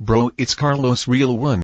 Bro, it's Carlos Real One.